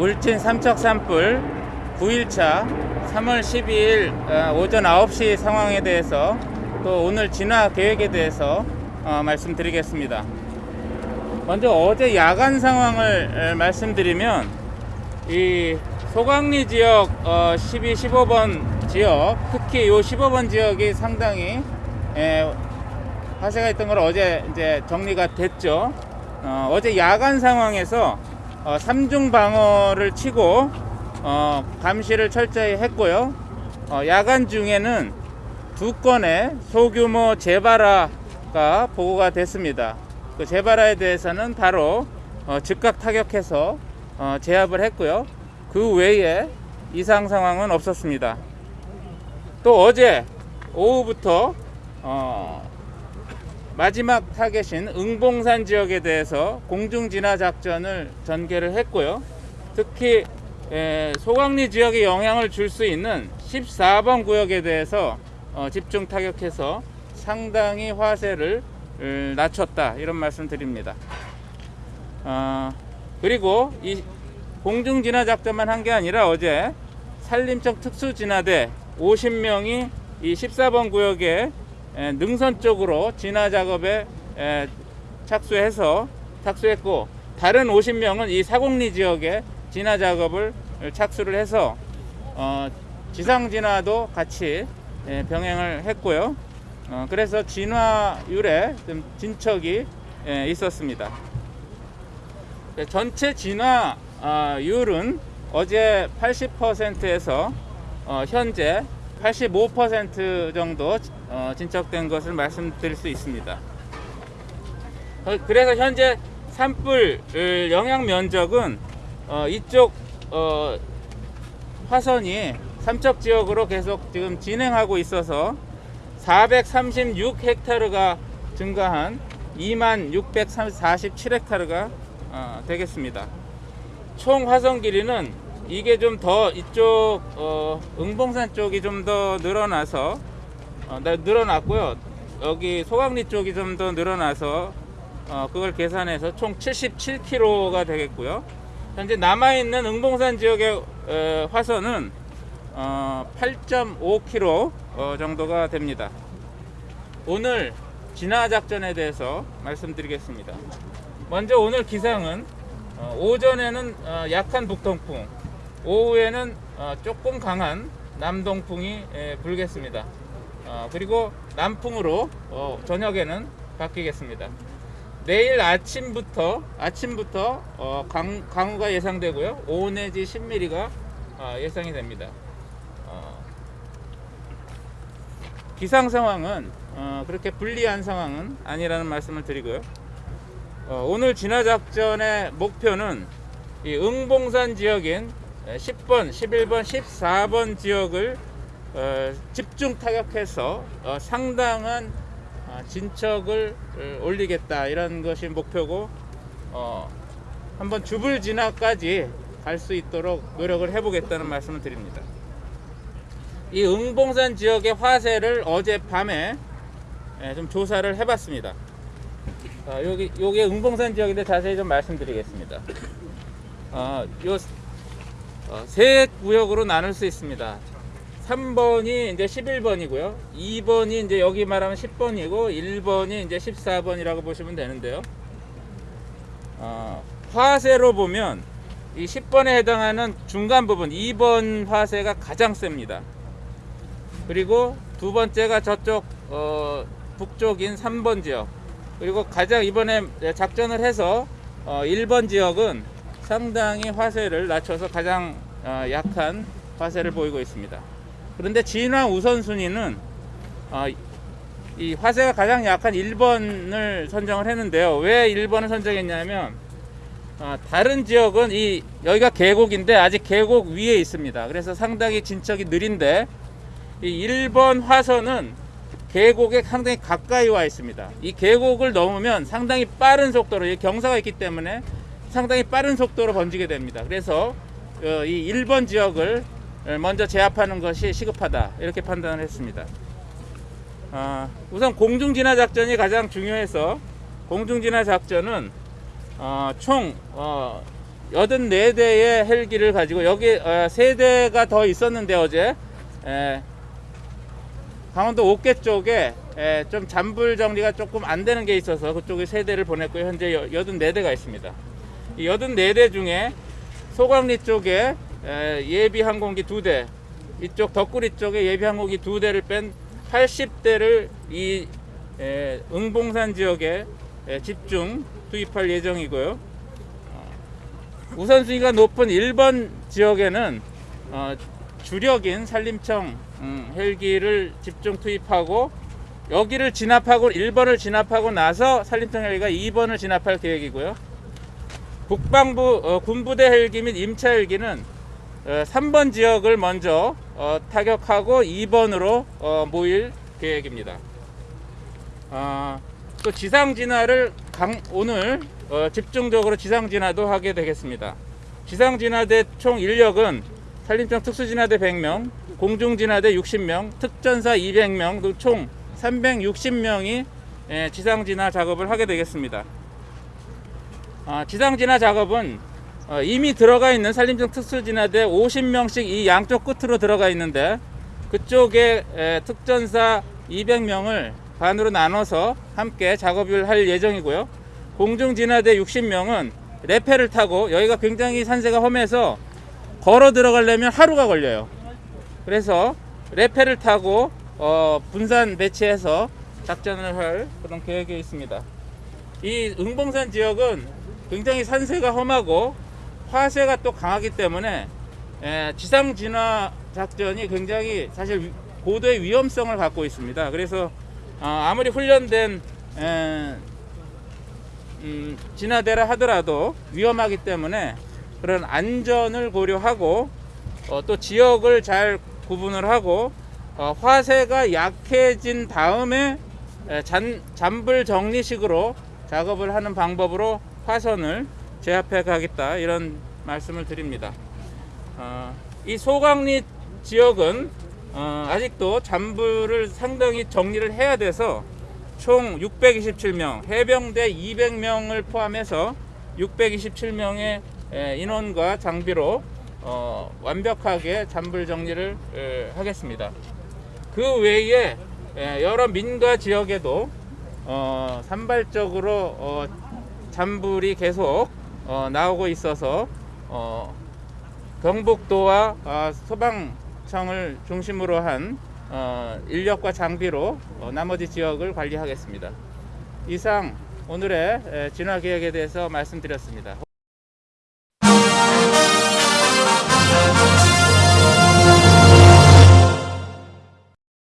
울진 삼척 산불 9일차 3월 12일 어, 오전 9시 상황에 대해서 또 오늘 진화 계획에 대해서 어, 말씀드리겠습니다. 먼저 어제 야간 상황을 에, 말씀드리면 이 소강리 지역 어, 12, 15번 지역 특히 요 15번 지역이 상당히 에, 화재가 있던 걸 어제 이제 정리가 됐죠. 어, 어제 야간 상황에서 어, 삼중 방어를 치고 어, 감시를 철저히 했고요. 어, 야간 중에는 두 건의 소규모 재발화가 보고가 됐습니다. 그 재발화에 대해서는 바로 어, 즉각 타격해서 어, 제압을 했고요. 그 외에 이상 상황은 없었습니다. 또 어제 오후부터 어, 마지막 타겟인 응봉산 지역에 대해서 공중 진화 작전을 전개를 했고요. 특히 에, 소강리 지역에 영향을 줄 수 있는 14번 구역에 대해서 어, 집중 타격해서 상당히 화세를 을, 낮췄다 이런 말씀 드립니다. 어, 그리고 이 공중 진화 작전만 한 게 아니라 어제 산림청 특수진화대 50명이 이 14번 구역에 에, 능선 쪽으로 진화 작업에 에, 착수해서 착수했고 다른 50명은 이 사공리 지역에 진화 작업을 착수를 해서 어, 지상 진화도 같이 에, 병행을 했고요. 어, 그래서 진화율에 좀 진척이 에, 있었습니다. 네, 전체 진화율은 어제 80%에서 어, 현재 85% 정도 어, 진척된 것을 말씀드릴 수 있습니다. 어, 그래서 현재 산불 을, 영향 면적은 어, 이쪽 어, 화선이 삼척 지역으로 계속 지금 진행하고 있어서 436헥타르가 증가한 2647헥타르가 어, 되겠습니다. 총 화선 길이는 이게 좀 더 이쪽 어, 응봉산 쪽이 좀 더 늘어나서 어, 나- 늘어났고요. 여기 소강리 쪽이 좀 더 늘어나서 어, 그걸 계산해서 총 77km가 되겠고요. 현재 남아 있는 응봉산 지역의 어, 화선은 어, 8.5km 어, 정도가 됩니다. 오늘 진화 작전에 대해서 말씀드리겠습니다. 먼저 오늘 기상은 어, 오전에는 어, 약한 북동풍, 오후에는 어, 조금 강한 남동풍이 에, 불겠습니다. 어, 그리고 남풍으로 어, 저녁에는 바뀌겠습니다. 내일 아침부터 아침부터 어, 강, 강우가 예상되고요. 5 내지 10mm가 어, 예상이 됩니다. 어, 기상 상황은 어, 그렇게 불리한 상황은 아니라는 말씀을 드리고요. 어, 오늘 진화 작전의 목표는 이 응봉산 지역인 10번, 11번, 14번 지역을 어, 집중 타격해서 어, 상당한 어, 진척을 어, 올리겠다 이런 것이 목표고 어, 한번 주불 진화까지 갈 수 있도록 노력을 해보겠다는 말씀을 드립니다. 이 응봉산 지역의 화세를 어제 밤에 예, 좀 조사를 해봤습니다. 어, 여기 요게 응봉산 지역인데 자세히 좀 말씀드리겠습니다. 어, 요세 구역으로 나눌 수 있습니다. 3번이 이제 11번이고요. 2번이 이제 여기 말하면 10번이고 1번이 이제 14번이라고 보시면 되는데요. 어, 화세로 보면 이 10번에 해당하는 중간 부분 2번 화세가 가장 셉니다. 그리고 두 번째가 저쪽 어, 북쪽인 3번 지역 그리고 가장 이번에 작전을 해서 어, 1번 지역은 상당히 화세를 낮춰서 가장 어, 약한 화세를 보이고 있습니다. 그런데 진화 우선순위는 어, 이 화세가 가장 약한 1번을 선정을 했는데요. 왜 1번을 선정했냐면 어, 다른 지역은 이 여기가 계곡인데 아직 계곡 위에 있습니다. 그래서 상당히 진척이 느린데 이 1번 화선은 계곡에 상당히 가까이 와 있습니다. 이 계곡을 넘으면 상당히 빠른 속도로 이 경사가 있기 때문에 상당히 빠른 속도로 번지게 됩니다. 그래서 어, 이 1번 지역을 먼저 제압하는 것이 시급하다 이렇게 판단을 했습니다. 아, 우선 공중진화 작전이 가장 중요해서 공중진화 작전은 어, 총 어, 84대의 헬기를 가지고 여기 어, 3대가 더 있었는데 어제 에, 강원도 옥계 쪽에 에, 좀 잔불 정리가 조금 안 되는 게 있어서 그쪽에 3대를 보냈고요. 현재 여- 84대가 있습니다. 이 84대 중에 소광리 쪽에 에, 예비 항공기 2대, 이쪽 덕구리 쪽에 예비 항공기 2대를 뺀 80대를 이 에, 응봉산 지역에 에, 집중 투입할 예정이고요. 어, 우선순위가 높은 1번 지역에는 어, 주력인 산림청 음, 헬기를 집중 투입하고 여기를 진압하고 1번을 진압하고 나서 산림청 헬기가 2번을 진압할 계획이고요. 국방부 어, 군부대 헬기 및 임차 헬기는 어, 3번 지역을 먼저 어, 타격하고 2번으로 어, 모일 계획입니다. 어, 또 지상 진화를 강, 오늘 어, 집중적으로 지상 진화도 하게 되겠습니다. 지상 진화대 총 인력은 산림청 특수진화대 100명, 공중진화대 60명, 특전사 200명 등총 360명이 지상 진화 작업을 하게 되겠습니다. 아, 지상 진화 작업은 어, 이미 들어가 있는 산림청 특수진화대 50명씩 이 양쪽 끝으로 들어가 있는데 그쪽에 에, 특전사 200명을 반으로 나눠서 함께 작업을 할 예정이고요. 공중진화대 60명은 레페를 타고 여기가 굉장히 산세가 험해서 걸어 들어가려면 하루가 걸려요. 그래서 레페를 타고 어, 분산 배치해서 작전을 할 그런 계획이 있습니다. 이 응봉산 지역은 굉장히 산세가 험하고 화세가 또 강하기 때문에 에, 지상 진화 작전이 굉장히 사실 위- 고도의 위험성을 갖고 있습니다. 그래서 어, 아무리 훈련된 에, 음, 진화대라 하더라도 위험하기 때문에 그런 안전을 고려하고 어, 또 지역을 잘 구분을 하고 어, 화세가 약해진 다음에 에, 잔, 잔불 정리식으로 작업을 하는 방법으로 화선을 제압해 가겠다 이런 말씀을 드립니다. 어, 이 소강리 지역은 어, 아직도 잔불을 상당히 정리를 해야 돼서 총 627명, 해병대 200명을 포함해서 627명의 인원과 장비로 어, 완벽하게 잔불 정리를 에, 하겠습니다. 그 외에 에, 여러 민가 지역에도 어, 산발적으로 어, 잔불이 계속 어, 나오고 있어서 어, 경북도와 아, 소방청을 중심으로 한 어, 인력과 장비로 어, 나머지 지역을 관리하겠습니다. 이상 오늘의 에, 진화 계획에 대해서 말씀드렸습니다.